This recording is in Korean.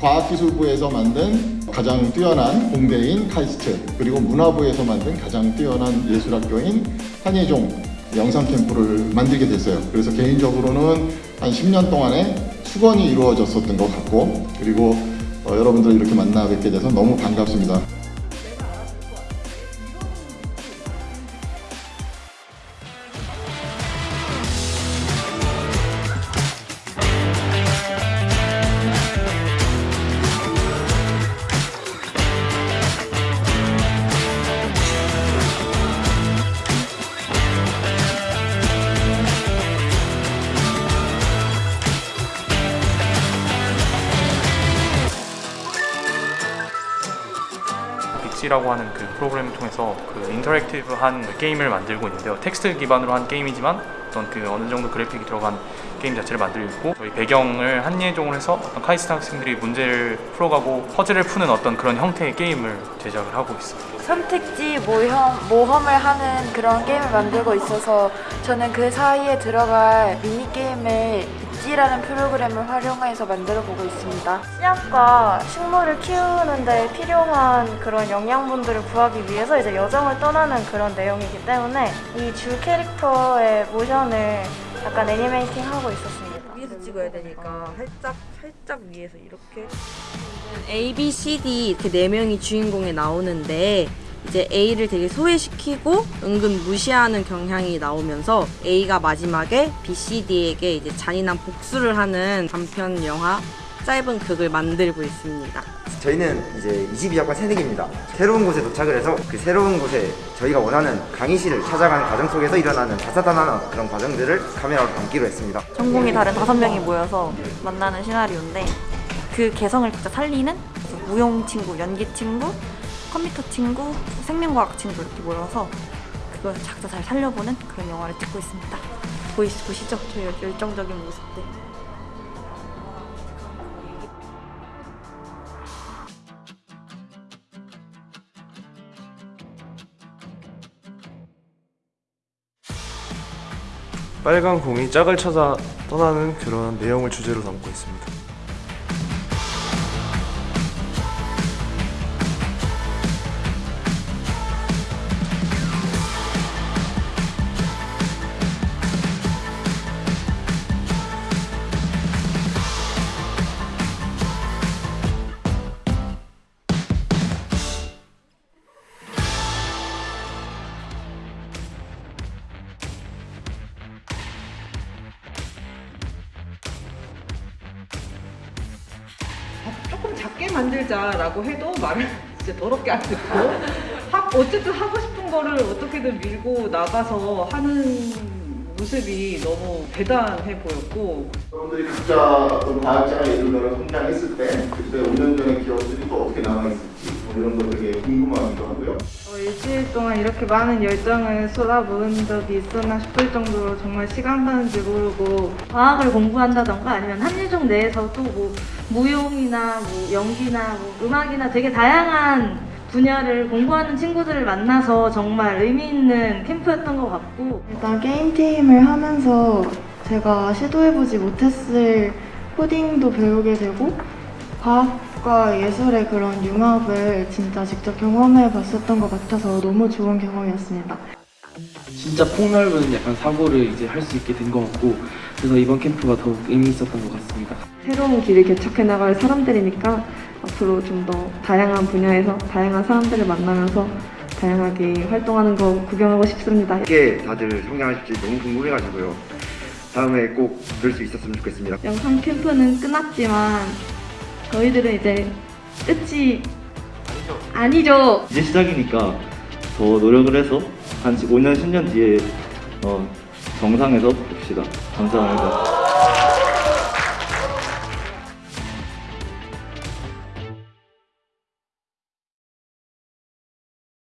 과학기술부에서 만든 가장 뛰어난 공대인 카이스트 그리고 문화부에서 만든 가장 뛰어난 예술학교인 한예종 영상 캠프를 만들게 됐어요. 그래서 개인적으로는 한 10년 동안의 수건이 이루어졌었던 것 같고 그리고 어, 여러분들 이렇게 만나 뵙게 돼서 너무 반갑습니다. Bitsy라고 하는 그 프로그램을 통해서 그 interactive한 그 게임을 만들고 있는데요. 텍스트 기반으로 한 게임이지만 어떤 그 어느 정도 그래픽이 들어간 게임 자체를 만들고 저희 배경을 한예종을 해서 어떤 카이스트 학생들이 문제를 풀어가고 퍼즐을 푸는 어떤 그런 형태의 게임을 제작을 하고 있습니다. 선택지 모험, 모험을 하는 그런 게임을 만들고 있어서 저는 그 사이에 들어갈 미니게임을 Bitsy라는 프로그램을 활용해서 만들어 보고 있습니다. 씨앗과 식물을 키우는 데 필요한 그런 영양분들을 구하기 위해서 이제 여정을 떠나는 그런 내용이기 때문에 이 주 캐릭터의 모션을 약간 애니메이팅 하고 있었습니다. 위에서 찍어야 되니까 살짝 살짝 위에서 이렇게 A, B, C, D 이렇게 네 명이 주인공에 나오는데 이제 A를 되게 소외시키고 은근 무시하는 경향이 나오면서 A가 마지막에 B, C, D에게 이제 잔인한 복수를 하는 단편 영화 짧은 극을 만들고 있습니다. 저희는 이제 22학번 새내기입니다. 새로운 곳에 도착을 해서 그 새로운 곳에 저희가 원하는 강의실을 찾아가는 과정 속에서 일어나는 다사다난한 그런 과정들을 카메라로 담기로 했습니다. 전공이 다른 다섯 명이 모여서 만나는 시나리오인데 그 개성을 진짜 살리는 무용 친구, 연기 친구, 컴퓨터 친구, 생명과학 친구 이렇게 모여서 그걸 각자 잘 살려보는 그런 영화를 찍고 있습니다. 보이, 보시죠? 저희 열정적인 모습들. 빨간 공이 짝을 찾아 떠나는 그런 내용을 주제로 담고 있습니다. 조금 작게 만들자라고 해도 말을 진짜 더럽게 안 듣고 하, 어쨌든 하고 싶은 거를 어떻게든 밀고 나가서 하는 모습이 너무 대단해 보였고. 여러분들이 어떤 과학자가 예를 들어 성장했을 때 그때 5년 전의 기억들이 또 어떻게 남아있을지. 뭐 이런 거 되게 궁금하기도 하고요. 어, 일주일 동안 이렇게 많은 열정을 쏟아부은 적이 있었나 싶을 정도로 정말 시간 가는지 모르고 과학을 공부한다던가 아니면 한예종 내에서 또뭐 무용이나 뭐 연기나 뭐 음악이나 되게 다양한 분야를 공부하는 친구들을 만나서 정말 의미 있는 캠프였던 것 같고 일단 게임팀을 하면서 제가 시도해보지 못했을 코딩도 배우게 되고 과학과 예술의 그런 융합을 진짜 직접 경험해 봤었던 것 같아서 너무 좋은 경험이었습니다. 진짜 폭넓은 약간 사고를 이제 할 수 있게 된 것 같고 그래서 이번 캠프가 더욱 의미 있었던 것 같습니다. 새로운 길을 개척해 나갈 사람들이니까 앞으로 좀 더 다양한 분야에서 다양한 사람들을 만나면서 다양하게 활동하는 거 구경하고 싶습니다. 어떻게 다들 성장하실지 너무 궁금해가지고요. 다음에 꼭 볼 수 있었으면 좋겠습니다. 영상 캠프는 끝났지만 저희들은 이제 끝이 아니죠. 이제 시작이니까 더 노력을 해서 한 5년, 10년 뒤에 어, 정상에서 봅시다. 감사합니다.